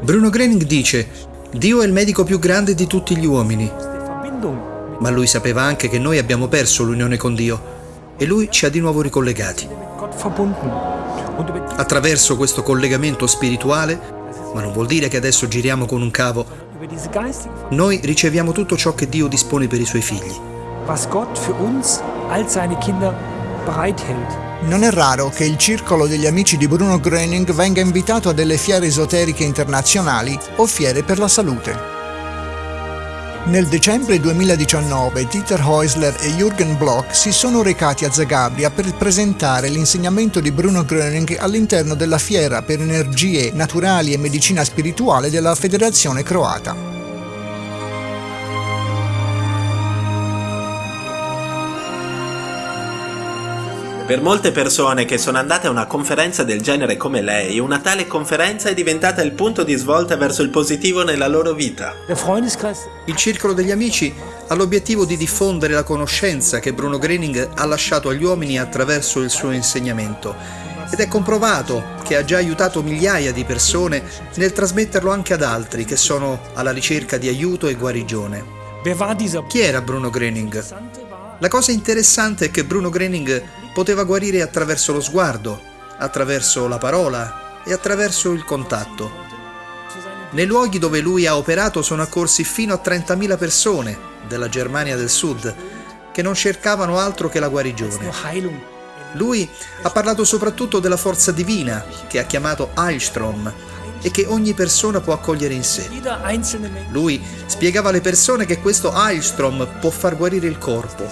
Bruno Gröning dice, Dio è il medico più grande di tutti gli uomini, ma lui sapeva anche che noi abbiamo perso l'unione con Dio e lui ci ha di nuovo ricollegati. Attraverso questo collegamento spirituale, ma non vuol dire che adesso giriamo con un cavo, noi riceviamo tutto ciò che Dio dispone per i suoi figli. was Gott für uns als seine Kinder bereithält. Non è raro che il circolo degli amici di Bruno Gröning venga invitato a delle fiere esoteriche internazionali o fiere per la salute. Nel dicembre 2019 Dieter Häusler e Jürgen Bloch si sono recati a Zagabria per presentare l'insegnamento di Bruno Gröning all'interno della fiera per energie naturali e medicina spirituale della Federazione Croata. Per molte persone che sono andate a una conferenza del genere come lei, una tale conferenza è diventata il punto di svolta verso il positivo nella loro vita. Il circolo degli amici ha l'obiettivo di diffondere la conoscenza che Bruno Gröning ha lasciato agli uomini attraverso il suo insegnamento ed è comprovato che ha già aiutato migliaia di persone nel trasmetterlo anche ad altri che sono alla ricerca di aiuto e guarigione. Chi era Bruno Gröning? La cosa interessante è che Bruno Gröning poteva guarire attraverso lo sguardo, attraverso la parola e attraverso il contatto. Nei luoghi dove lui ha operato sono accorsi fino a 30.000 persone della Germania del Sud che non cercavano altro che la guarigione. Lui ha parlato soprattutto della forza divina che ha chiamato Heilstrom e che ogni persona può accogliere in sé. Lui spiegava alle persone che questo Heilstrom può far guarire il corpo.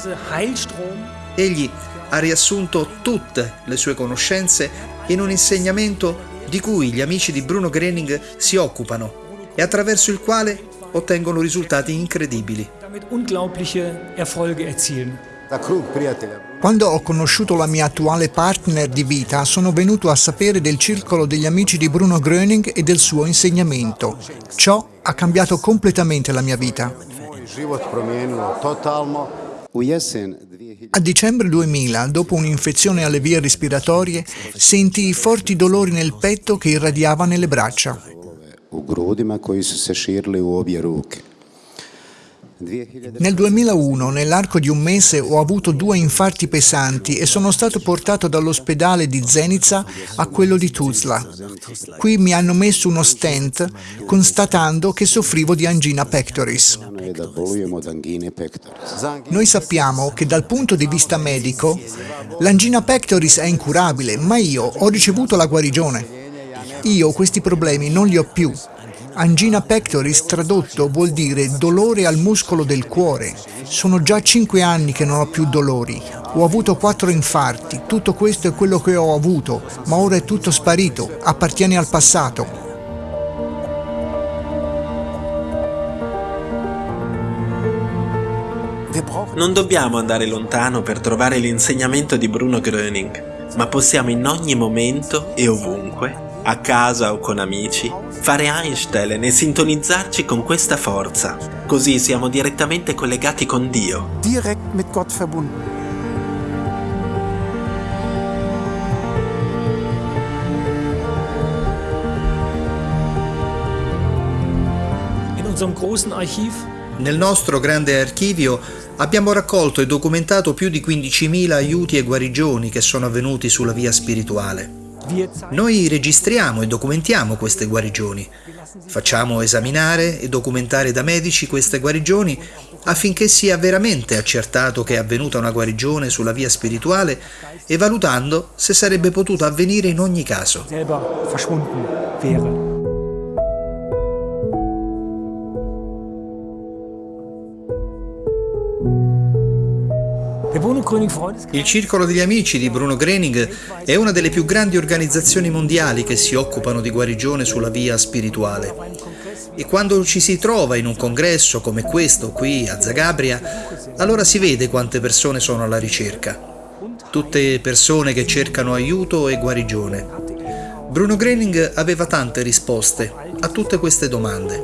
Egli ha riassunto tutte le sue conoscenze in un insegnamento di cui gli amici di Bruno Gröning si occupano e attraverso il quale ottengono risultati incredibili. Quando ho conosciuto la mia attuale partner di vita sono venuto a sapere del circolo degli amici di Bruno Gröning e del suo insegnamento. Ciò ha cambiato completamente la mia vita. Moj život promijenilo totalno. U jesen 2000 A dicembre 2000, dopo un'infezione alle vie respiratorie, sentii forti dolori nel petto che irradiava nelle braccia. u grudima koji su se širili u obje ruke. 2000 Nel 2001, nell'arco di un mese, ho avuto due infarti pesanti e sono stato portato dall'ospedale di Zenica a quello di Tuzla. Qui mi hanno messo uno stent constatando che soffrivo di angina pectoris. Noi sappiamo che dal punto di vista medico l'angina pectoris è incurabile, ma io ho ricevuto la guarigione. Io questi problemi non li ho più. Angina pectoris tradotto vuol dire dolore al muscolo del cuore. Sono già cinque anni che non ho più dolori. Ho avuto quattro infarti, tutto questo è quello che ho avuto, ma ora è tutto sparito, appartiene al passato. Non dobbiamo andare lontano per trovare l'insegnamento di Bruno Gröning, ma possiamo in ogni momento e ovunque, a casa o con amici, fare Einstein e sintonizzarci con questa forza. Così siamo direttamente collegati con Dio. direkt mit Gott verbunden. Nel nostro grande archivio abbiamo raccolto e documentato più di 15.000 aiuti e guarigioni che sono avvenuti sulla via spirituale. Noi registriamo e documentiamo queste guarigioni. Facciamo esaminare e documentare da medici queste guarigioni affinché sia veramente accertato che è avvenuta una guarigione sulla via spirituale e valutando se sarebbe potuta avvenire in ogni caso. Il Circolo degli Amici di Bruno Gröning è una delle più grandi organizzazioni mondiali che si occupano di guarigione sulla via spirituale. E quando ci si trova in un congresso come questo qui a Zagabria, allora si vede quante persone sono alla ricerca. Tutte persone che cercano aiuto e guarigione. Bruno Gröning aveva tante risposte a tutte queste domande.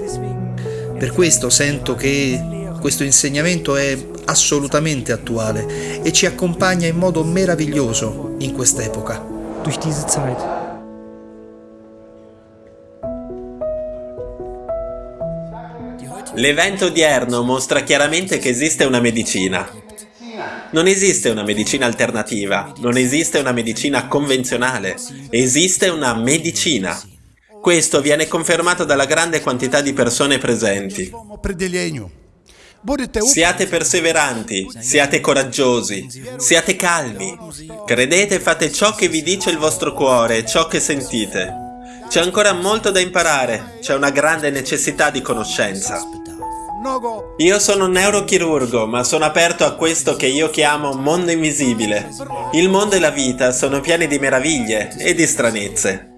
Per questo sento che questo insegnamento è assolutamente attuale e ci accompagna in modo meraviglioso in quest'epoca. L'evento odierno mostra chiaramente che esiste una medicina. Non esiste una medicina alternativa, non esiste una medicina convenzionale, esiste una medicina. Questo viene confermato dalla grande quantità di persone presenti. Siate perseveranti, siate coraggiosi, siate calmi. Credete e fate ciò che vi dice il vostro cuore, ciò che sentite. C'è ancora molto da imparare, c'è una grande necessità di conoscenza. Io sono un neurochirurgo, ma sono aperto a questo che io chiamo mondo invisibile. Il mondo e la vita sono pieni di meraviglie e di stranezze.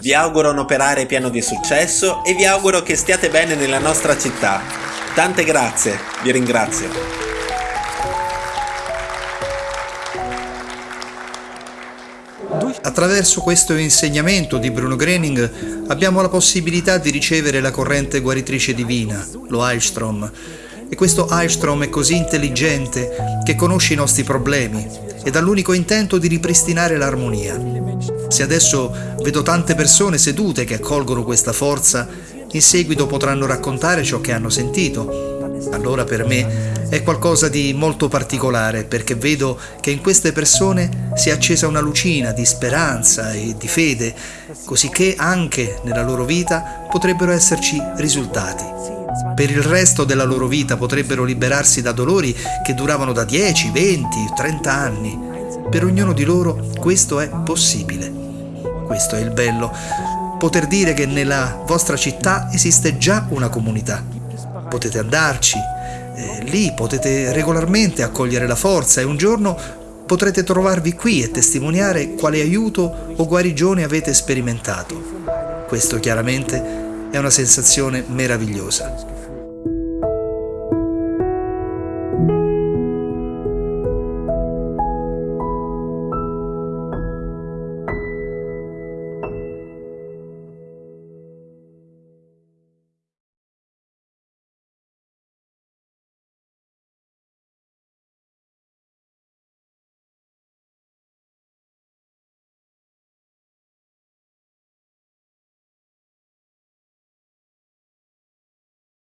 Vi auguro un operare pieno di successo e vi auguro che stiate bene nella nostra città. Tante grazie, vi ringrazio. Attraverso questo insegnamento di Bruno Grening abbiamo la possibilità di ricevere la corrente guaritrice divina, lo Heilstrom. E questo Heilstrom è così intelligente che conosce i nostri problemi ed ha l'unico intento di ripristinare l'armonia. Se adesso vedo tante persone sedute che accolgono questa forza, in seguito potranno raccontare ciò che hanno sentito. Allora per me è qualcosa di molto particolare perché vedo che in queste persone si è accesa una lucina di speranza e di fede, così che anche nella loro vita potrebbero esserci risultati. Per il resto della loro vita potrebbero liberarsi da dolori che duravano da 10, 20, 30 anni. Per ognuno di loro questo è possibile. Questo è il bello, poter dire che nella vostra città esiste già una comunità. Potete andarci, eh, lì potete regolarmente accogliere la forza e un giorno potrete trovarvi qui e testimoniare quale aiuto o guarigione avete sperimentato. Questo chiaramente è una sensazione meravigliosa.